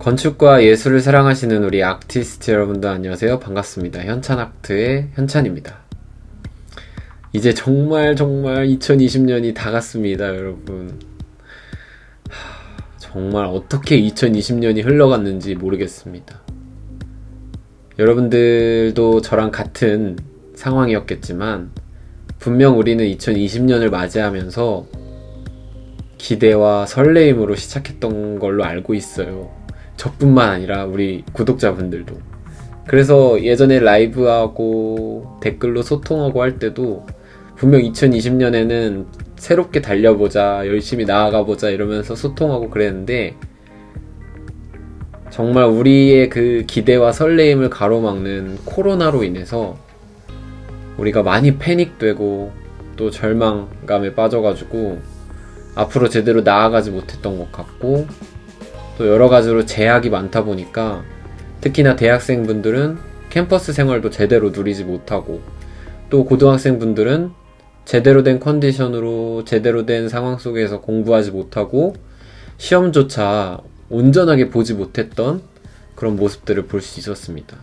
건축과 예술을 사랑하시는 우리 아티스트 여러분들 안녕하세요. 반갑습니다. 현찬아트의 현찬입니다. 이제 정말 정말 2020년이 다 갔습니다, 여러분. 하, 정말 어떻게 2020년이 흘러갔는지 모르겠습니다. 여러분들도 저랑 같은 상황이었겠지만, 분명 우리는 2020년을 맞이하면서 기대와 설레임으로 시작했던 걸로 알고 있어요. 저뿐만 아니라 우리 구독자분들도. 그래서 예전에 라이브하고 댓글로 소통하고 할 때도 분명 2020년에는 새롭게 달려보자, 열심히 나아가보자 이러면서 소통하고 그랬는데 정말 우리의 그 기대와 설레임을 가로막는 코로나로 인해서 우리가 많이 패닉되고 또 절망감에 빠져가지고 앞으로 제대로 나아가지 못했던 것 같고 또 여러 가지로 제약이 많다 보니까 특히나 대학생분들은 캠퍼스 생활도 제대로 누리지 못하고 또 고등학생분들은 제대로 된 컨디션으로 제대로 된 상황 속에서 공부하지 못하고 시험조차 온전하게 보지 못했던 그런 모습들을 볼 수 있었습니다.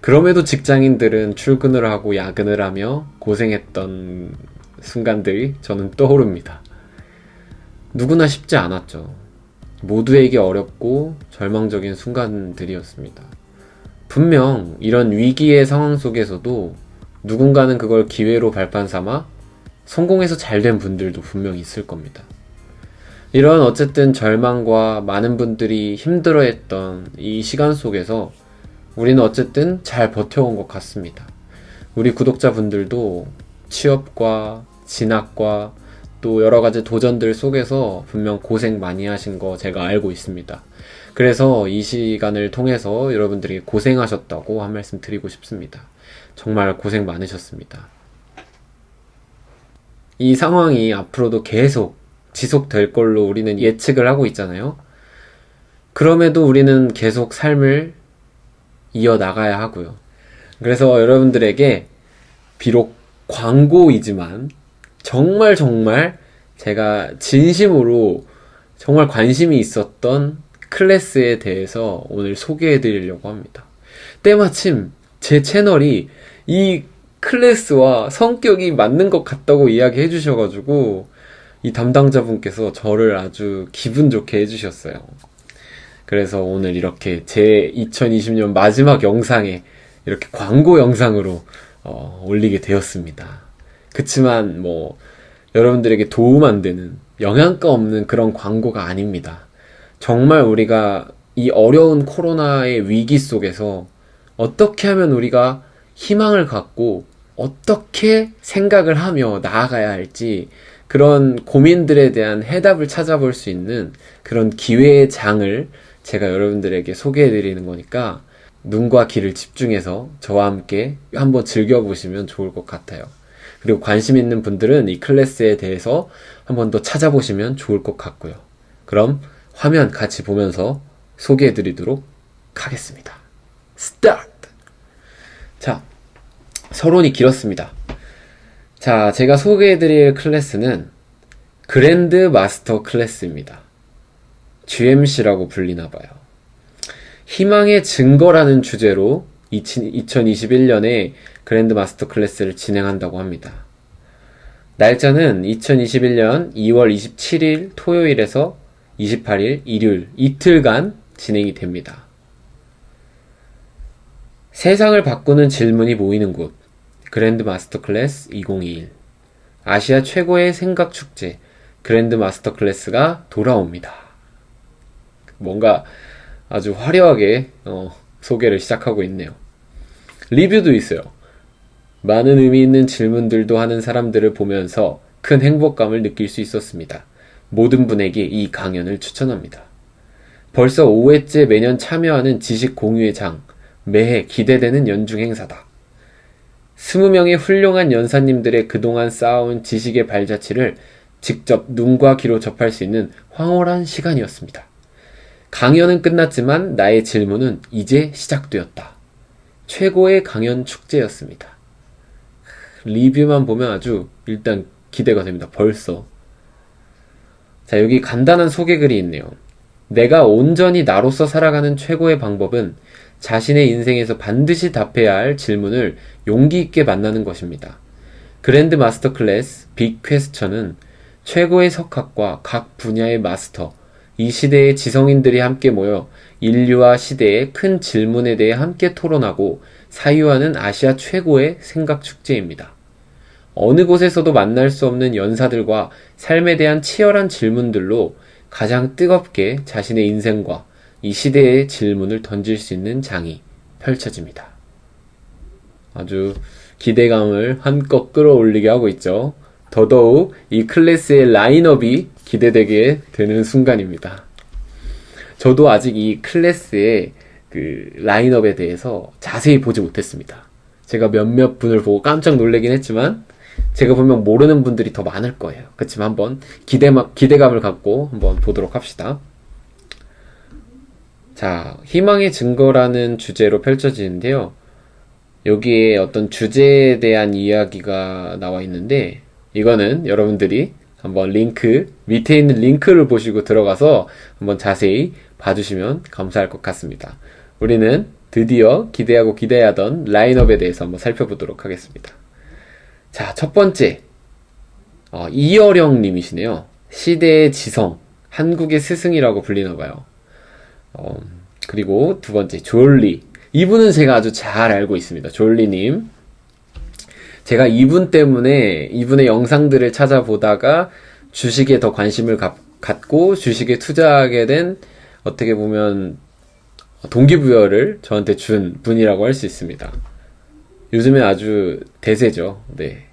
그럼에도 직장인들은 출근을 하고 야근을 하며 고생했던 순간들이 저는 떠오릅니다. 누구나 쉽지 않았죠. 모두에게 어렵고 절망적인 순간들이었습니다. 분명 이런 위기의 상황 속에서도 누군가는 그걸 기회로 발판 삼아 성공해서 잘 된 분들도 분명 있을 겁니다. 이런 어쨌든 절망과 많은 분들이 힘들어했던 이 시간 속에서 우리는 어쨌든 잘 버텨온 것 같습니다. 우리 구독자분들도 취업과 진학과 또 여러 가지 도전들 속에서 분명 고생 많이 하신 거 제가 알고 있습니다. 그래서 이 시간을 통해서 여러분들이 고생하셨다고 한 말씀 드리고 싶습니다. 정말 고생 많으셨습니다. 이 상황이 앞으로도 계속 지속될 걸로 우리는 예측을 하고 있잖아요. 그럼에도 우리는 계속 삶을 이어나가야 하고요. 그래서 여러분들에게 비록 광고이지만 정말 정말 제가 진심으로 정말 관심이 있었던 클래스에 대해서 오늘 소개해 드리려고 합니다. 때마침 제 채널이 이 클래스와 성격이 맞는 것 같다고 이야기해 주셔가지고 이 담당자분께서 저를 아주 기분 좋게 해주셨어요. 그래서 오늘 이렇게 제 2020년 마지막 영상에 이렇게 광고 영상으로 어, 올리게 되었습니다. 그치만 뭐 여러분들에게 도움 안 되는 영양가 없는 그런 광고가 아닙니다. 정말 우리가 이 어려운 코로나의 위기 속에서 어떻게 하면 우리가 희망을 갖고 어떻게 생각을 하며 나아가야 할지 그런 고민들에 대한 해답을 찾아볼 수 있는 그런 기회의 장을 제가 여러분들에게 소개해 드리는 거니까 눈과 귀를 집중해서 저와 함께 한번 즐겨보시면 좋을 것 같아요. 그리고 관심 있는 분들은 이 클래스에 대해서 한번 더 찾아보시면 좋을 것 같고요. 그럼 화면 같이 보면서 소개해 드리도록 하겠습니다. 스타트! 자, 서론이 길었습니다. 자, 제가 소개해 드릴 클래스는 Grand Master Class입니다. GMC라고 불리나 봐요. 희망의 증거라는 주제로 2021년에 Grand Master Class를 진행한다고 합니다. 날짜는 2021년 2월 27일 토요일에서 28일 일요일 이틀간 진행이 됩니다. 세상을 바꾸는 질문이 모이는 곳 Grand Master Class 2021 아시아 최고의 생각 축제 Grand Master Class가 돌아옵니다. 뭔가 아주 화려하게 어, 소개를 시작하고 있네요. 리뷰도 있어요. 많은 의미 있는 질문들도 하는 사람들을 보면서 큰 행복감을 느낄 수 있었습니다. 모든 분에게 이 강연을 추천합니다. 벌써 5회째 매년 참여하는 지식 공유의 장, 매해 기대되는 연중 행사다. 20명의 훌륭한 연사님들의 그동안 쌓아온 지식의 발자취를 직접 눈과 귀로 접할 수 있는 황홀한 시간이었습니다. 강연은 끝났지만 나의 질문은 이제 시작되었다. 최고의 강연 축제였습니다. 리뷰만 보면 아주 일단 기대가 됩니다. 벌써. 자, 여기 간단한 소개글이 있네요. 내가 온전히 나로서 살아가는 최고의 방법은 자신의 인생에서 반드시 답해야 할 질문을 용기 있게 만나는 것입니다. 그랜드 마스터 클래스 빅 퀘스천은 최고의 석학과 각 분야의 마스터, 이 시대의 지성인들이 함께 모여 인류와 시대의 큰 질문에 대해 함께 토론하고 사유하는 아시아 최고의 생각 축제입니다. 어느 곳에서도 만날 수 없는 연사들과 삶에 대한 치열한 질문들로 가장 뜨겁게 자신의 인생과 이 시대의 질문을 던질 수 있는 장이 펼쳐집니다. 아주 기대감을 한껏 끌어올리게 하고 있죠. 더더욱 이 클래스의 라인업이 기대되게 되는 순간입니다. 저도 아직 이 클래스의 그 라인업에 대해서 자세히 보지 못했습니다. 제가 몇몇 분을 보고 깜짝 놀라긴 했지만 제가 보면 모르는 분들이 더 많을 거예요. 그렇지만 한번 기대 기대감을 갖고 한번 보도록 합시다. 자, 희망의 증거라는 주제로 펼쳐지는데요. 여기에 어떤 주제에 대한 이야기가 나와 있는데 이거는 여러분들이 한번 링크 밑에 있는 링크를 보시고 들어가서 한번 자세히 봐주시면 감사할 것 같습니다. 우리는 드디어 기대하고 기대하던 라인업에 대해서 한번 살펴보도록 하겠습니다. 자, 첫 번째 어, 이어령 님이시네요. 시대의 지성, 한국의 스승이라고 불리나 봐요. 어, 그리고 두 번째 졸리. 이분은 제가 아주 잘 알고 있습니다. 졸리님. 제가 이분 때문에 이분의 영상들을 찾아보다가 주식에 더 관심을 가, 갖고 주식에 투자하게 된 어떻게 보면 동기부여를 저한테 준 분이라고 할 수 있습니다. 요즘에 아주 대세죠. 네.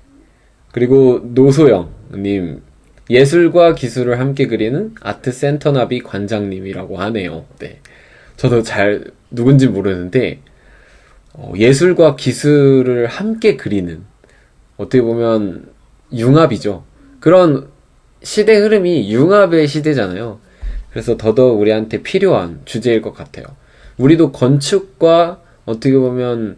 그리고 노소영님 예술과 기술을 함께 그리는 아트 센터 나비 관장님이라고 하네요. 네. 저도 잘 누군지 모르는데 어, 예술과 기술을 함께 그리는 어떻게 보면 융합이죠. 그런 시대 흐름이 융합의 시대잖아요. 그래서 더더욱 우리한테 필요한 주제일 것 같아요. 우리도 건축과 어떻게 보면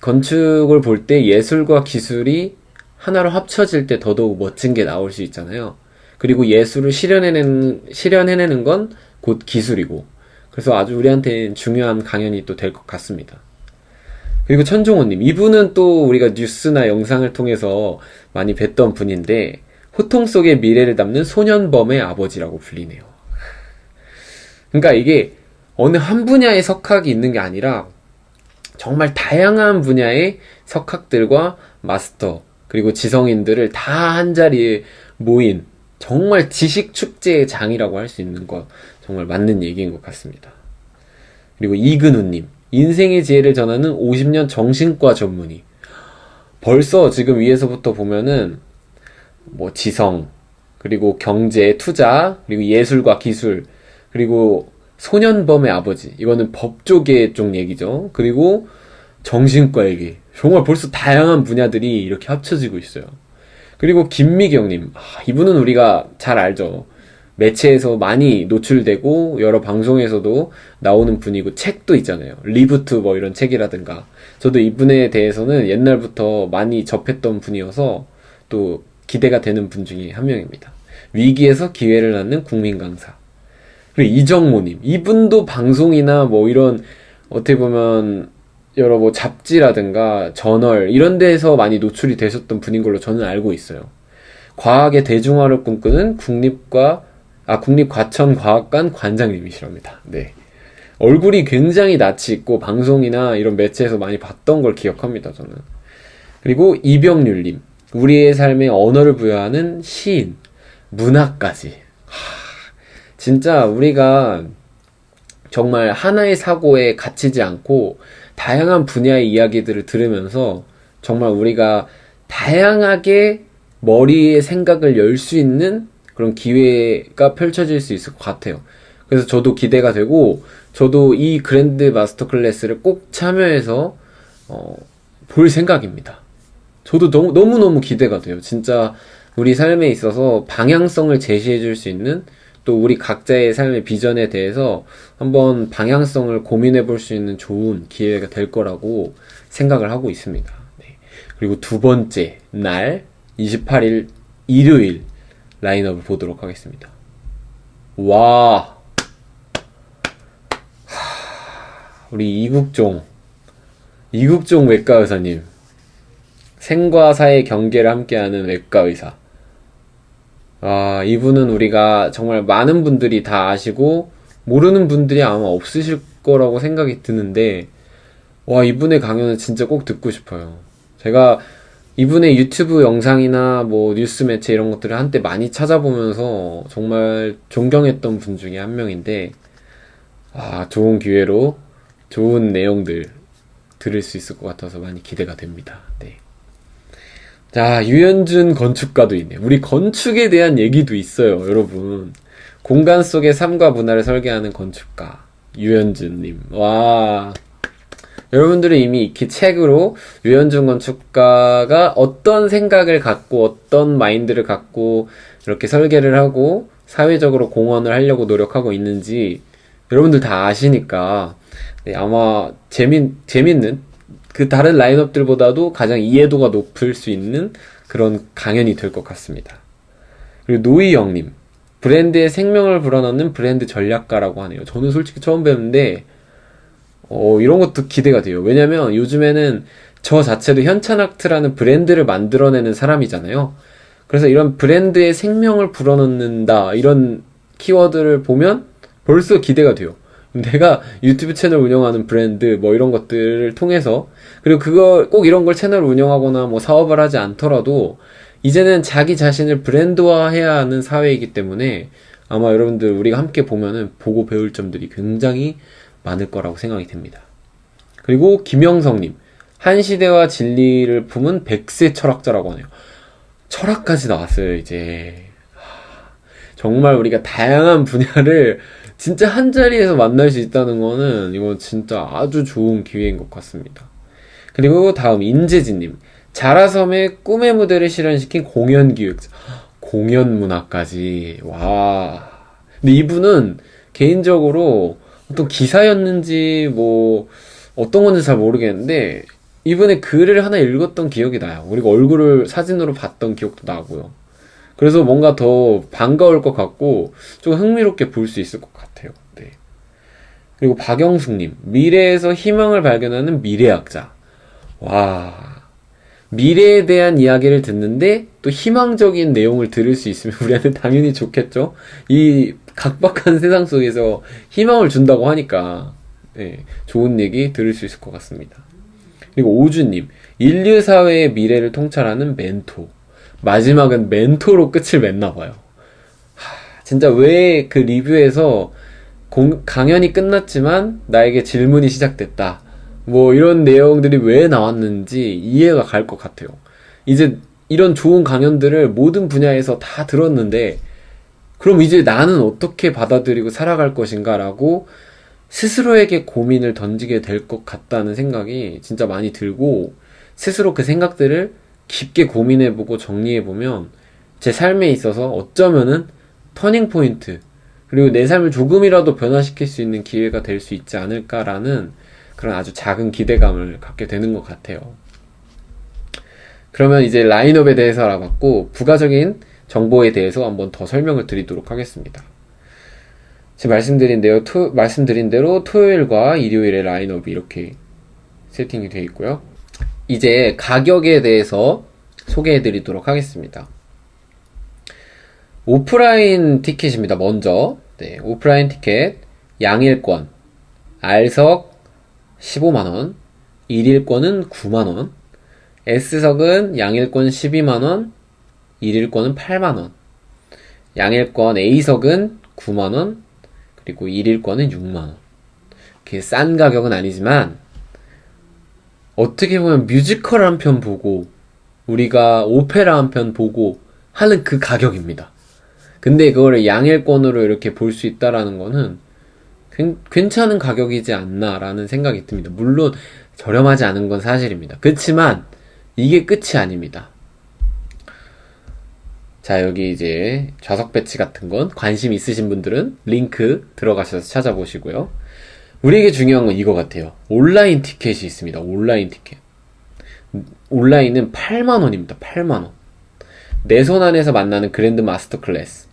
건축을 볼 때 예술과 기술이 하나로 합쳐질 때 더더욱 멋진 게 나올 수 있잖아요. 그리고 예술을 실현해내는, 실현해내는 건 곧 기술이고. 그래서 아주 우리한테 중요한 강연이 또 될 것 같습니다. 그리고 천종호님, 이분은 또 우리가 뉴스나 영상을 통해서 많이 뵀던 분인데, 호통 속의 미래를 담는 소년범의 아버지라고 불리네요. 그러니까 이게 어느 한 분야의 석학이 있는 게 아니라 정말 다양한 분야의 석학들과 마스터 그리고 지성인들을 다 한 자리에 모인 정말 지식 축제의 장이라고 할 수 있는 것 정말 맞는 얘기인 것 같습니다. 그리고 이근우님 인생의 지혜를 전하는 50년 정신과 전문의 벌써 지금 위에서부터 보면은 뭐 지성 그리고 경제 투자 그리고 예술과 기술 그리고 소년범의 아버지 이거는 법조계 쪽 얘기죠. 그리고 정신과 얘기 정말 벌써 다양한 분야들이 이렇게 합쳐지고 있어요. 그리고 김미경님 아, 이분은 우리가 잘 알죠. 매체에서 많이 노출되고 여러 방송에서도 나오는 분이고 책도 있잖아요. Reboot 뭐 이런 책이라든가 저도 이분에 대해서는 옛날부터 많이 접했던 분이어서 또 기대가 되는 분 중에 한 명입니다. 위기에서 기회를 낳는 국민 강사. 그리고 이정모님 이분도 방송이나 뭐 이런 어떻게 보면 여러 뭐 잡지라든가 저널 이런 데서 많이 노출이 되셨던 분인 걸로 저는 알고 있어요. 과학의 대중화를 꿈꾸는 국립과 아 국립과천과학관 관장님이시랍니다. 네. 얼굴이 굉장히 낯이 있고 방송이나 이런 매체에서 많이 봤던 걸 기억합니다. 저는. 그리고 이병률님 우리의 삶에 언어를 부여하는 시인 문학까지 하, 진짜 우리가 정말 하나의 사고에 갇히지 않고 다양한 분야의 이야기들을 들으면서 정말 우리가 다양하게 머리의 생각을 열 수 있는 그런 기회가 펼쳐질 수 있을 것 같아요. 그래서 저도 기대가 되고 저도 이 Grand Master Class를 꼭 참여해서 어, 볼 생각입니다. 저도 너무 너무너무 기대가 돼요. 진짜 우리 삶에 있어서 방향성을 제시해 줄 수 있는 또 우리 각자의 삶의 비전에 대해서 한번 방향성을 고민해 볼 수 있는 좋은 기회가 될 거라고 생각을 하고 있습니다. 네. 그리고 두 번째 날 28일 일요일 라인업을 보도록 하겠습니다. 와 우리 이국종. 이국종 외과 의사님. 생과 사의 경계를 함께하는 외과 의사. 아, 이분은 우리가 정말 많은 분들이 다 아시고, 모르는 분들이 아마 없으실 거라고 생각이 드는데, 와, 이분의 강연은 진짜 꼭 듣고 싶어요. 제가 이분의 유튜브 영상이나 뭐 뉴스 매체 이런 것들을 한때 많이 찾아보면서 정말 존경했던 분 중에 한 명인데, 아, 좋은 기회로 좋은 내용들 들을 수 있을 것 같아서 많이 기대가 됩니다. 네. 자, 유현준 건축가도 있네. 우리 건축에 대한 얘기도 있어요, 여러분. 공간 속의 삶과 문화를 설계하는 건축가. 유현준님. 와. 여러분들은 이미 익히 책으로 유현준 건축가가 어떤 생각을 갖고 어떤 마인드를 갖고 이렇게 설계를 하고 사회적으로 공헌을 하려고 노력하고 있는지 여러분들 다 아시니까 네, 아마 재밌, 재밌는 그 다른 라인업들보다도 가장 이해도가 높을 수 있는 그런 강연이 될 것 같습니다. 그리고 노희영님 브랜드의 생명을 불어넣는 브랜드 전략가라고 하네요. 저는 솔직히 처음 뵙는데 어, 이런 것도 기대가 돼요. 왜냐면 요즘에는 저 자체도 현찬아트라는 브랜드를 만들어내는 사람이잖아요. 그래서 이런 브랜드의 생명을 불어넣는다 이런 키워드를 보면 벌써 기대가 돼요. 내가 유튜브 채널 운영하는 브랜드 뭐 이런 것들을 통해서 그리고 그거 꼭 이런 걸 채널 운영하거나 뭐 사업을 하지 않더라도 이제는 자기 자신을 브랜드화해야 하는 사회이기 때문에 아마 여러분들 우리가 함께 보면은 보고 배울 점들이 굉장히 많을 거라고 생각이 됩니다. 그리고 김영성님 한 시대와 진리를 품은 백세 철학자라고 하네요. 철학까지 나왔어요 이제 정말 우리가 다양한 분야를 진짜 한 자리에서 만날 수 있다는 거는 이건 진짜 아주 좋은 기회인 것 같습니다. 그리고 다음 인재진님 자라섬의 꿈의 무대를 실현시킨 공연 기획자 공연 문화까지 와 근데 이분은 개인적으로 어떤 기사였는지 뭐 어떤 건지 잘 모르겠는데 이분의 글을 하나 읽었던 기억이 나요 그리고 얼굴을 사진으로 봤던 기억도 나고요 그래서 뭔가 더 반가울 것 같고 좀 흥미롭게 볼 수 있을 것 같아요. 네. 그리고 박영숙님 미래에서 희망을 발견하는 미래학자. 와 미래에 대한 이야기를 듣는데 또 희망적인 내용을 들을 수 있으면 우리한테 당연히 좋겠죠. 이 각박한 세상 속에서 희망을 준다고 하니까 네, 좋은 얘기 들을 수 있을 것 같습니다. 그리고 오주님 인류 사회의 미래를 통찰하는 멘토. 마지막은 멘토로 끝을 맺나 봐요. 하, 진짜 왜 그 리뷰에서 공, 강연이 끝났지만 나에게 질문이 시작됐다. 뭐 이런 내용들이 왜 나왔는지 이해가 갈 것 같아요. 이제 이런 좋은 강연들을 모든 분야에서 다 들었는데 그럼 이제 나는 어떻게 받아들이고 살아갈 것인가 라고 스스로에게 고민을 던지게 될 것 같다는 생각이 진짜 많이 들고 스스로 그 생각들을 깊게 고민해보고 정리해보면 제 삶에 있어서 어쩌면은 터닝포인트, 그리고 내 삶을 조금이라도 변화시킬 수 있는 기회가 될 수 있지 않을까라는 그런 아주 작은 기대감을 갖게 되는 것 같아요. 그러면 이제 라인업에 대해서 알아봤고, 부가적인 정보에 대해서 한번 더 설명을 드리도록 하겠습니다. 지금 말씀드린 대로, 토, 말씀드린 대로 토요일과 일요일의 라인업이 이렇게 세팅이 되어 있고요. 이제 가격에 대해서 소개해 드리도록 하겠습니다. 오프라인 티켓입니다. 먼저 네, 오프라인 티켓 양일권 R석 15만원 1일권은 9만원 S석은 양일권 12만원 1일권은 8만원 양일권 A석은 9만원 그리고 1일권은 6만원 이렇게 싼 가격은 아니지만 어떻게 보면 뮤지컬 한 편 보고 우리가 오페라 한 편 보고 하는 그 가격입니다. 근데 그거를 양일권으로 이렇게 볼 수 있다라는 거는 괜찮은 가격이지 않나라는 생각이 듭니다. 물론 저렴하지 않은 건 사실입니다. 그렇지만 이게 끝이 아닙니다. 자, 여기 이제 좌석 배치 같은 건 관심 있으신 분들은 링크 들어가셔서 찾아보시고요. 우리에게 중요한 건 이거 같아요. 온라인 티켓이 있습니다. 온라인 티켓. 온라인은 8만원입니다. 8만원. 내 손 안에서 만나는 Grand Master Class.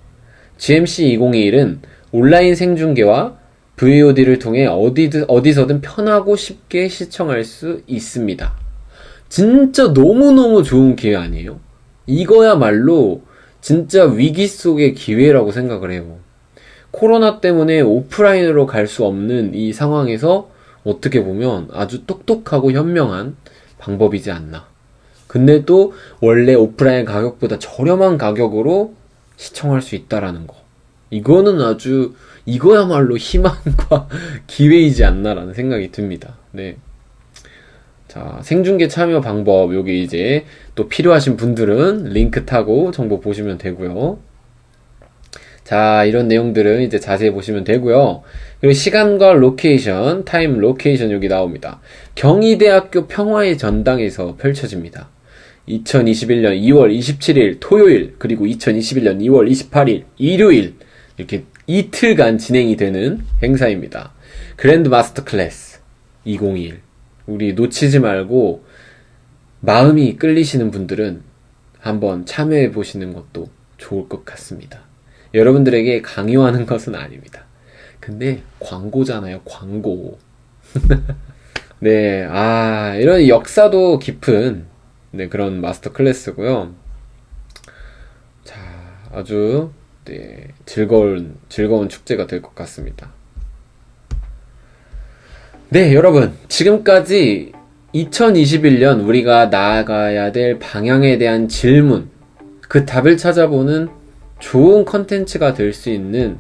GMC 2021은 온라인 생중계와 VOD를 통해 어디든, 어디서든 편하고 쉽게 시청할 수 있습니다. 진짜 너무너무 좋은 기회 아니에요? 이거야말로 진짜 위기 속의 기회라고 생각을 해요. 코로나 때문에 오프라인으로 갈 수 없는 이 상황에서 어떻게 보면 아주 똑똑하고 현명한 방법이지 않나. 근데 또 원래 오프라인 가격보다 저렴한 가격으로 시청할 수 있다라는 거. 이거는 아주 이거야말로 희망과 기회이지 않나라는 생각이 듭니다. 네. 자, 생중계 참여 방법 여기 이제 또 필요하신 분들은 링크 타고 정보 보시면 되고요. 자, 이런 내용들은 이제 자세히 보시면 되고요. 그리고 시간과 location, time location 여기 나옵니다. 경희대학교 평화의 전당에서 펼쳐집니다. 2021년 2월 27일 토요일, 그리고 2021년 2월 28일 일요일, 이렇게 이틀간 진행이 되는 행사입니다. 그랜드 마스터 클래스 2021. 우리 놓치지 말고 마음이 끌리시는 분들은 한번 참여해 보시는 것도 좋을 것 같습니다. 여러분들에게 강요하는 것은 아닙니다. 근데 광고잖아요, 광고. 네, 아, 이런 역사도 깊은 네, 그런 마스터 클래스고요. 자, 아주 네, 즐거운 즐거운 축제가 될 것 같습니다. 네, 여러분. 지금까지 2021년 우리가 나아가야 될 방향에 대한 질문, 그 답을 찾아보는 좋은 컨텐츠가 될 수 있는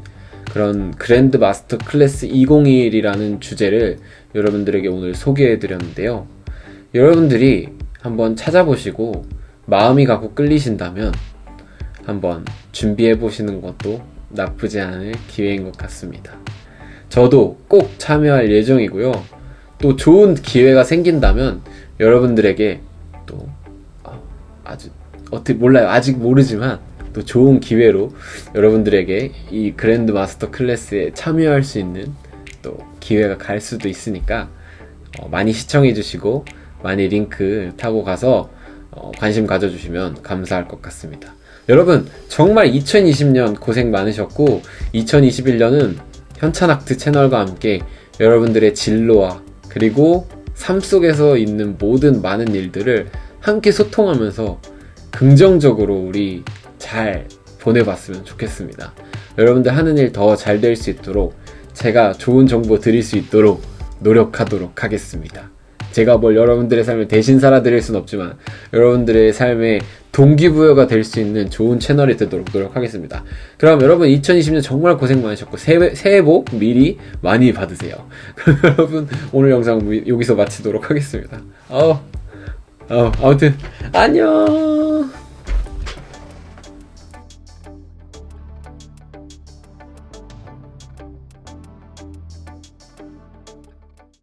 그런 Grand Master Class 2021이라는 주제를 여러분들에게 오늘 소개해 드렸는데요. 여러분들이 한번 찾아보시고 마음이 가고 끌리신다면 한번 준비해 보시는 것도 나쁘지 않을 기회인 것 같습니다. 저도 꼭 참여할 예정이고요. 또 좋은 기회가 생긴다면 여러분들에게 또 어, 아주 어떻게 몰라요. 아직 모르지만 또 좋은 기회로 여러분들에게 이 그랜드 마스터 클래스에 참여할 수 있는 또 기회가 갈 수도 있으니까 어, 많이 시청해 주시고 많이 링크 타고 가서 어, 관심 가져주시면 감사할 것 같습니다. 여러분 정말 2020년 고생 많으셨고 2021년은 현찬학트 채널과 함께 여러분들의 진로와 그리고 삶 속에서 있는 모든 많은 일들을 함께 소통하면서 긍정적으로 우리 잘 보내봤으면 좋겠습니다. 여러분들 하는 일 더 잘 될 수 있도록 제가 좋은 정보 드릴 수 있도록 노력하도록 하겠습니다. 제가 뭘 여러분들의 삶을 대신 살아드릴 순 없지만 여러분들의 삶에 동기부여가 될 수 있는 좋은 채널이 되도록 노력하겠습니다. 그럼 여러분 2020년 정말 고생 많으셨고 새해, 새해 복 미리 많이 받으세요. 그럼 여러분 오늘 영상 여기서 마치도록 하겠습니다. 어, 어, 아무튼 안녕.